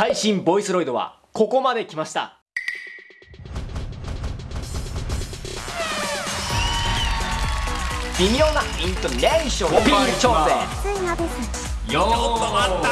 最新ボイスロイドはここまで来ました。微妙なイントネーション。をピー調整よーった。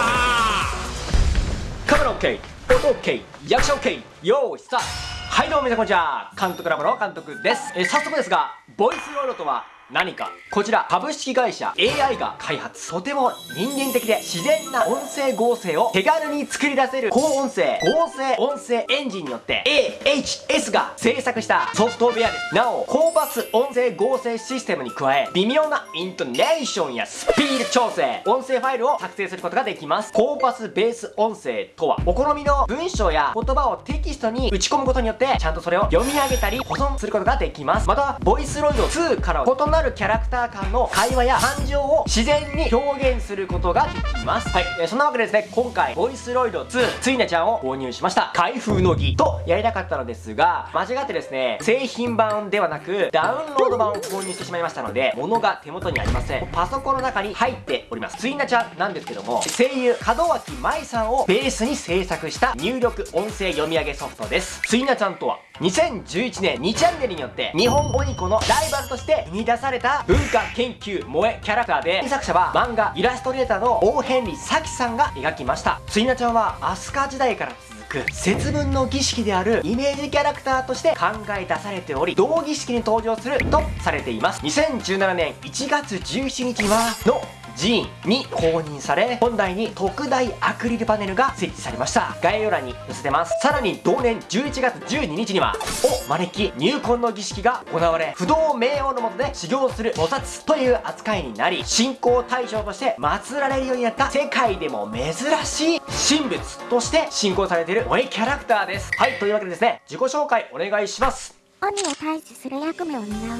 カメラ OK 音 OK 役者 OK 用意スタート。はいどうも皆さんこんにちは。監督ラボの監督です。えー早速ですがボイスロイドとは何か。こちら株式会社 AI が開発とても人間的で自然な音声合成を手軽に作り出せる高音声合成音声エンジンによって AHS が制作したソフトウェアです。なお高バス音声合成システムに加え微妙なイントネーションやスピード調整音声ファイルを作成することができます。高バスベース音声とはお好みの文章や言葉をテキストに打ち込むことによってちゃんとそれを読み上げたり保存することができます。またボイスロイド2から異なるキャラクター間の会話や感情を自然に表現することができます。はい、えーそんなわけでですね今回ボイスロイド2ついなちゃんを購入しました。開封の儀とやりたかったのですが間違ってですね製品版ではなくダウンロード版を購入してしまいましたので物が手元にありません。パソコンの中に入っております。ついなちゃんなんですけども声優門脇舞さんをベースに制作した入力音声読み上げソフトです。ついなちゃんとは2011年2チャンネルによって日本語ニコのライバルとして生み出された文化研究萌えキャラクターで作者は漫画イラストレーターの大変理咲さんが描きました。ついなちゃんは飛鳥時代から続く節分の儀式であるイメージキャラクターとして考え出されており同儀式に登場するとされています。2017年1月17日はの寺院に公認され本題に特大アクリルパネルが設置されました。概要欄に載せてます。さらに同年11月12日にはを招き入魂の儀式が行われ不動明王の下で修行する菩薩という扱いになり信仰対象として祀られるようになった世界でも珍しい神仏として信仰されている萌えキャラクターです。はいというわけでですね自己紹介お願いします。鬼を退治する役目を担う。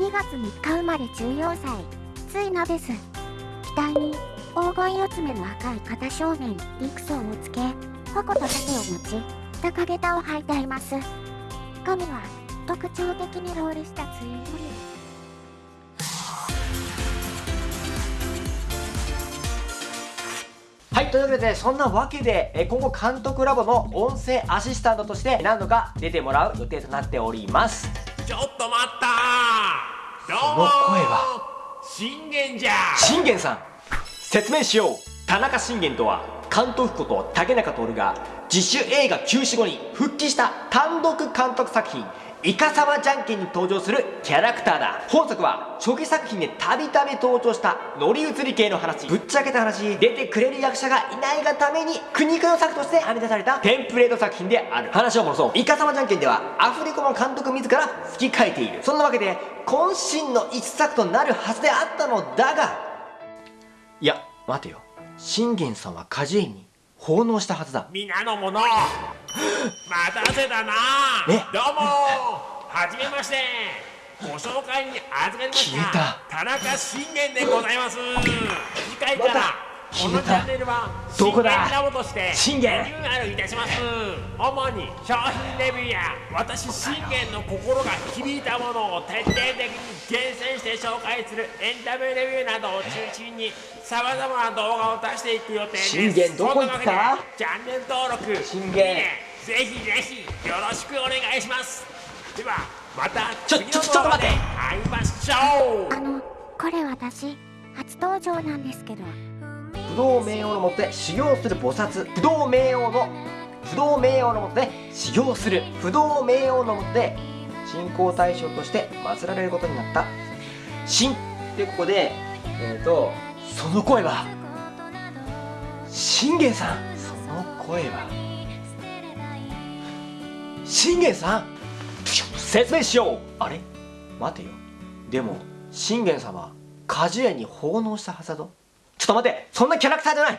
2月3日生まれ14歳。ついなです。額に黄金四つ目の赤い肩正面陸層をつけ矛と盾を持ち高下駄を履いています。髪は特徴的にロールしたツインボリはい、というわけで、そんなわけで、え今後監督ラボの音声アシスタントとして何度か出てもらう予定となっております。ちょっと待ったどうもこの声は信玄じゃ。信玄さん説明しよう。田中信玄とは監督こと竹中徹が自主映画休止後に復帰した単独監督作品。イカサマじゃんけんに登場するキャラクターだ。本作は初期作品でたびたび登場した乗り移り系の話。ぶっちゃけた話。出てくれる役者がいないがために苦肉の策として編み出されたテンプレート作品である。話を戻そう。イカサマじゃんけんではアフレコの監督自ら吹き替えている。そんなわけで渾身の一作となるはずであったのだが。いや待てよ。信玄さんは果樹園に奉納したはずだ。皆の者待たせたな。え？どうも。はじめまして。ご紹介に預かりました。田中信玄でございます。次回からこのチャンネルはどこだ？信玄ラボとして信玄。リニューアルいたします。主に商品レビューや私信玄の心が響いたものを徹底的に厳選して紹介するエンタメレビューなどを中心にさまざまな動画を出していく予定です。信玄どこ行った？チャンネル登録信玄ぜひぜひよろしくお願いします。ではまたちょ次のちょちょっと待って。動画で会いましょう。あのこれ私初登場なんですけど。不動明王のもとで修行する菩薩。不動明王の不動明王のもとで修行する。不動明王のもとで信仰対象として祀られることになった。信。でここでえっ、ー、とその声は。信玄さん。その声は信玄さん。説明しよう。あれ？待てよ。でも信玄様果樹園に奉納したはずだぞ。ちょっと待って。そんなキャラクターじゃない